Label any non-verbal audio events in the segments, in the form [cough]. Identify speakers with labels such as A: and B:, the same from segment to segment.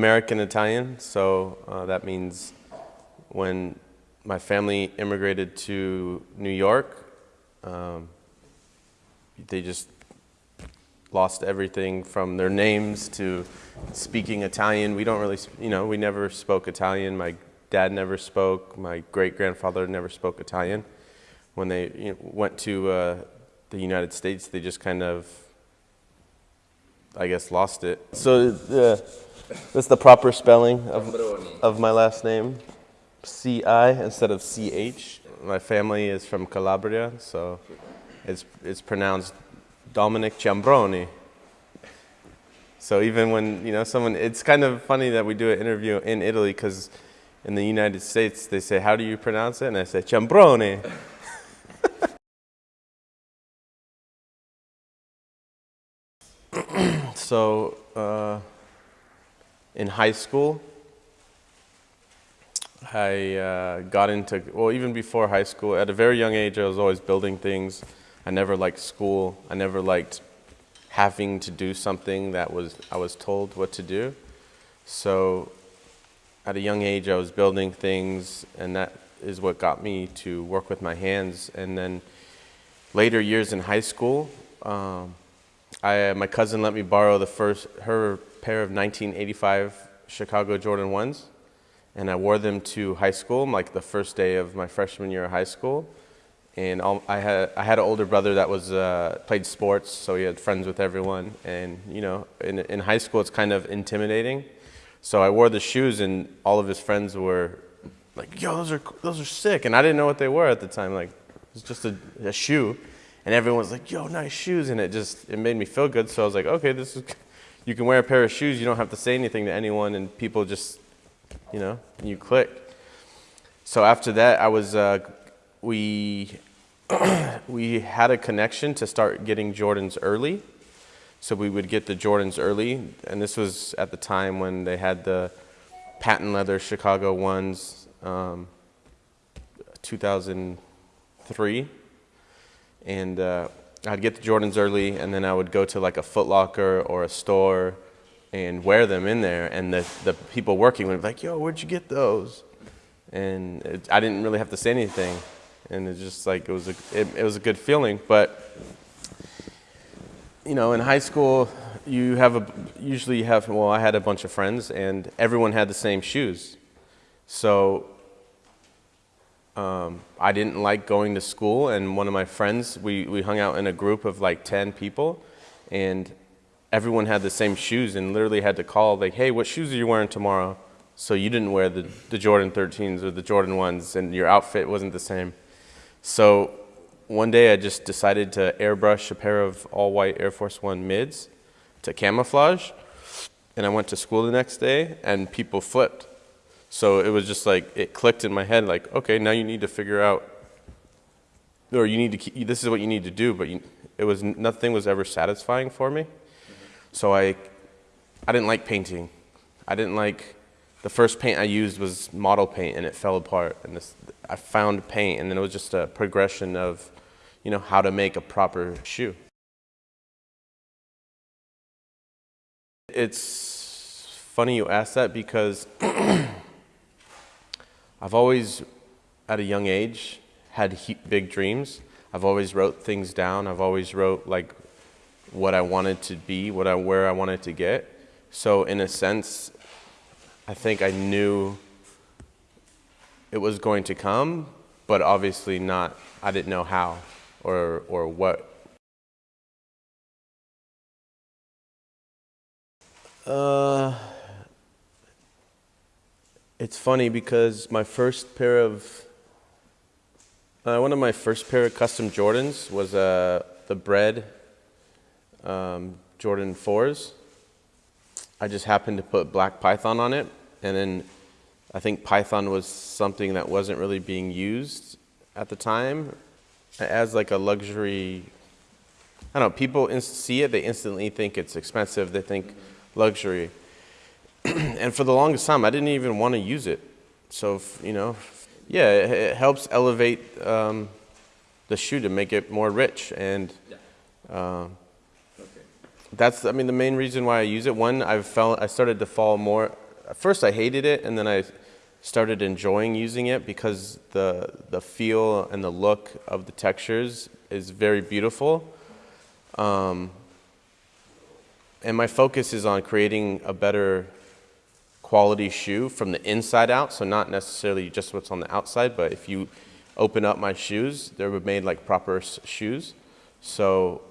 A: American Italian, so uh, that means when my family immigrated to New York, um, they just lost everything from their names to speaking Italian. We don't really, you know, we never spoke Italian. My dad never spoke. My great grandfather never spoke Italian. When they you know, went to uh, the United States, they just kind of, I guess, lost it. So uh, that's the proper spelling of, of my last name. C-I instead of C-H. My family is from Calabria, so it's, it's pronounced Dominic Ciambroni. So even when, you know, someone, it's kind of funny that we do an interview in Italy because in the United States they say, how do you pronounce it? And I say, Ciambroni. [laughs] so uh, in high school, I uh, got into, well, even before high school, at a very young age, I was always building things. I never liked school. I never liked having to do something that was I was told what to do. So at a young age, I was building things, and that is what got me to work with my hands. And then later years in high school, um, I, my cousin let me borrow the first, her pair of 1985 Chicago Jordan 1s and I wore them to high school, like the first day of my freshman year of high school. And all, I had I had an older brother that was uh, played sports, so he had friends with everyone. And you know, in in high school, it's kind of intimidating. So I wore the shoes, and all of his friends were like, "Yo, those are those are sick," and I didn't know what they were at the time. Like, it's just a, a shoe, and everyone was like, "Yo, nice shoes," and it just it made me feel good. So I was like, "Okay, this is." You can wear a pair of shoes. You don't have to say anything to anyone, and people just you know, you click. So after that, I was, uh, we, [clears throat] we had a connection to start getting Jordans early. So we would get the Jordans early, and this was at the time when they had the patent leather Chicago ones, um, 2003. And uh, I'd get the Jordans early, and then I would go to like a Foot Locker or a store and wear them in there. And the, the people working would be like, yo, where'd you get those? And it, I didn't really have to say anything. And it's just like, it was, a, it, it was a good feeling. But, you know, in high school, you have a, usually you have, well, I had a bunch of friends and everyone had the same shoes. So um, I didn't like going to school and one of my friends, we, we hung out in a group of like 10 people and everyone had the same shoes and literally had to call like, hey, what shoes are you wearing tomorrow? So you didn't wear the, the Jordan 13s or the Jordan 1s and your outfit wasn't the same. So one day I just decided to airbrush a pair of all white Air Force One mids to camouflage. And I went to school the next day and people flipped. So it was just like, it clicked in my head like, okay, now you need to figure out, or you need to, keep, this is what you need to do, but you, it was, nothing was ever satisfying for me. So I, I didn't like painting. I didn't like, the first paint I used was model paint and it fell apart. And this, I found paint and then it was just a progression of, you know, how to make a proper shoe. It's funny you ask that because [clears throat] I've always, at a young age, had big dreams. I've always wrote things down. I've always wrote like what I wanted to be, what I, where I wanted to get. So in a sense, I think I knew it was going to come, but obviously not, I didn't know how or, or what. Uh, it's funny because my first pair of, uh, one of my first pair of custom Jordans was uh, the Bred um, Jordan 4s. I just happened to put black Python on it, and then I think Python was something that wasn't really being used at the time as like a luxury. I don't know, people see it, they instantly think it's expensive, they think luxury. [clears throat] and for the longest time, I didn't even want to use it. So, if, you know, yeah, it, it helps elevate um, the shoe to make it more rich. And uh, that's I mean the main reason why I use it. One, I felt I started to fall more. At first, I hated it, and then I started enjoying using it because the the feel and the look of the textures is very beautiful. Um, and my focus is on creating a better quality shoe from the inside out. So not necessarily just what's on the outside, but if you open up my shoes, they were made like proper shoes. So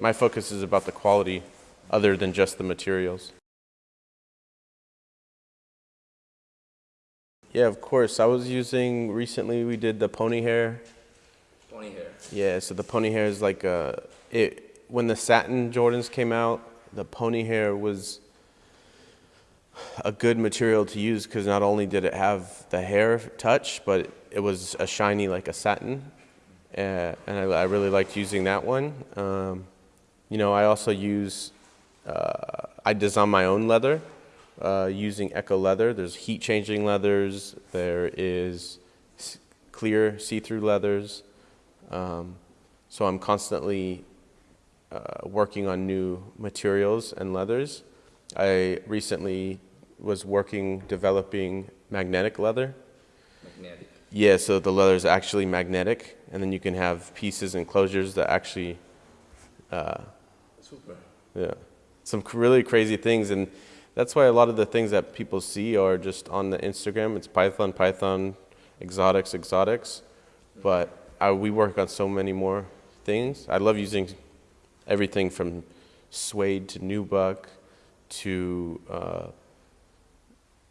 A: my focus is about the quality other than just the materials. Yeah, of course. I was using recently. We did the pony hair.
B: Pony hair.
A: Yeah, so the pony hair is like a it when the satin Jordans came out. The pony hair was a good material to use because not only did it have the hair touch, but it was a shiny like a satin, uh, and I, I, really liked using that one. Um, you know, I also use uh, I design my own leather uh, using Eco Leather. There's heat changing leathers. There is clear see-through leathers. Um, so I'm constantly uh, working on new materials and leathers. I recently was working developing magnetic leather.
B: Magnetic.
A: Yeah, so the leather is actually magnetic, and then you can have pieces and closures that actually. Uh,
B: Super.
A: Yeah, some really crazy things, and that's why a lot of the things that people see are just on the Instagram. It's Python, Python, exotics, exotics, but I, we work on so many more things. I love using everything from suede to nubuck to uh,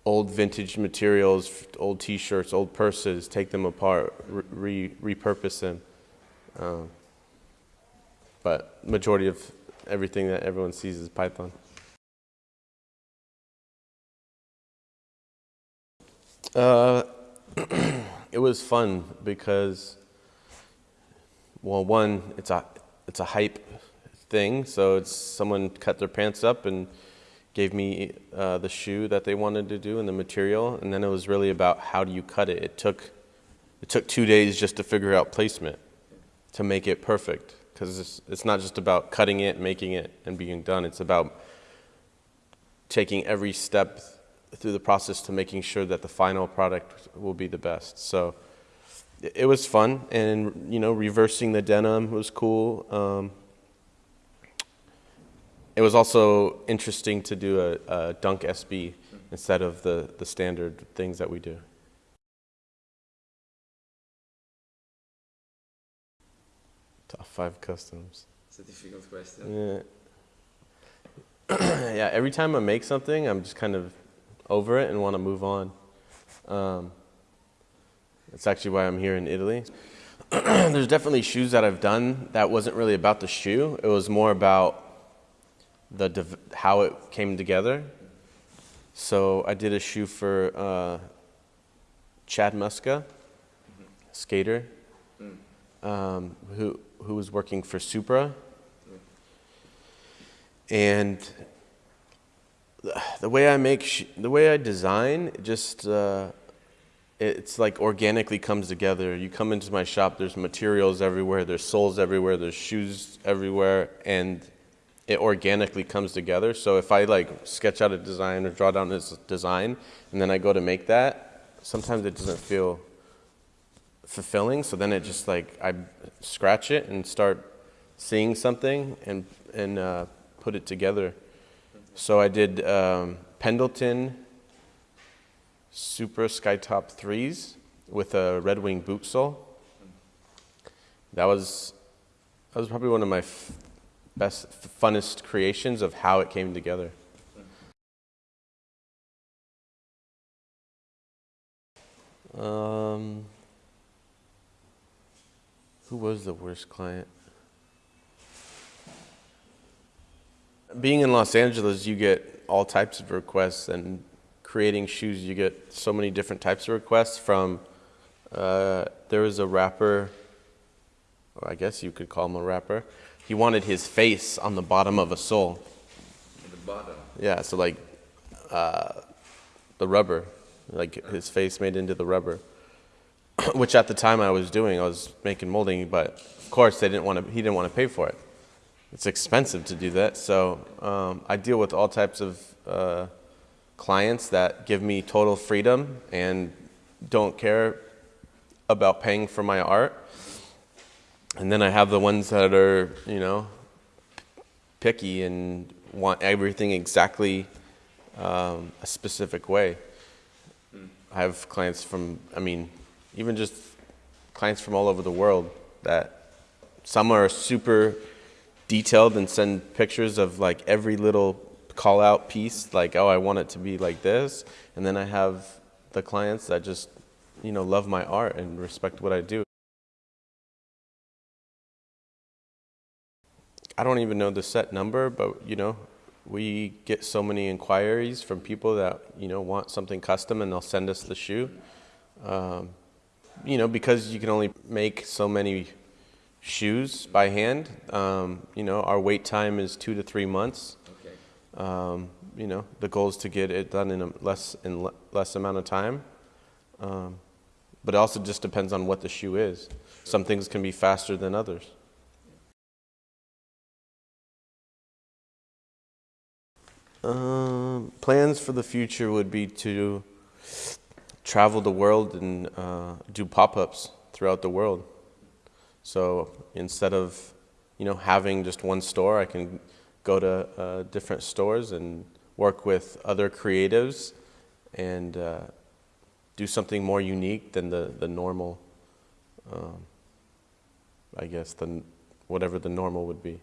A: old vintage materials, old T-shirts, old purses, take them apart, re repurpose them. Um, but majority of everything that everyone sees is Python. Uh, [clears throat] it was fun because, well, one, it's a it's a hype thing. So it's someone cut their pants up and gave me uh, the shoe that they wanted to do and the material, and then it was really about how do you cut it. It took it took two days just to figure out placement to make it perfect because it's, it's not just about cutting it, making it, and being done. It's about taking every step through the process to making sure that the final product will be the best. So it was fun, and you know, reversing the denim was cool. Um, it was also interesting to do a, a Dunk SB instead of the, the standard things that we do. Top five customs.
B: It's a difficult question.
A: Yeah. [clears throat] yeah, every time I make something, I'm just kind of over it and want to move on. Um, that's actually why I'm here in Italy. [clears throat] There's definitely shoes that I've done that wasn't really about the shoe. It was more about the how it came together. So I did a shoe for uh, Chad Muska, skater, um, who who was working for Supra, and the way I make the way I design just. Uh, it's like organically comes together. You come into my shop, there's materials everywhere, there's soles everywhere, there's shoes everywhere, and it organically comes together. So if I like sketch out a design or draw down this design and then I go to make that, sometimes it doesn't feel fulfilling. So then it just like I scratch it and start seeing something and and uh, put it together. So I did um, Pendleton Supra Skytop threes with a Red Wing boot sole. That was that was probably one of my best, funnest creations of how it came together. Um, who was the worst client? Being in Los Angeles, you get all types of requests, and creating shoes, you get so many different types of requests. From uh, there was a rapper, or I guess you could call him a rapper, he wanted his face on the bottom of a sole.
B: The bottom.
A: Yeah, so like uh, the rubber, like his face made into the rubber, [clears throat] which at the time I was doing, I was making molding, but of course they didn't want to. He didn't want to pay for it. it's expensive to do that. So um, I deal with all types of uh, clients that give me total freedom and don't care about paying for my art. And then I have the ones that are, you know, picky and want everything exactly um, a specific way. I have clients from, I mean, even just clients from all over the world that some are super detailed and send pictures of like every little call out piece, like, oh, I want it to be like this. And then I have the clients that just, you know, love my art and respect what I do. I don't even know the set number, but you know, we get so many inquiries from people that you know want something custom, and they'll send us the shoe. Um, you know, because you can only make so many shoes by hand. Um, you know, our wait time is two to three months.
B: Okay.
A: Um, you know, the goal is to get it done in a less in le- less amount of time. Um, but it also just depends on what the shoe is. Some things can be faster than others. Um, plans for the future would be to travel the world and uh, do pop-ups throughout the world. So instead of, you know, having just one store, I can go to uh, different stores and work with other creatives and uh, do something more unique than the, the normal, um, I guess, the, whatever the normal would be.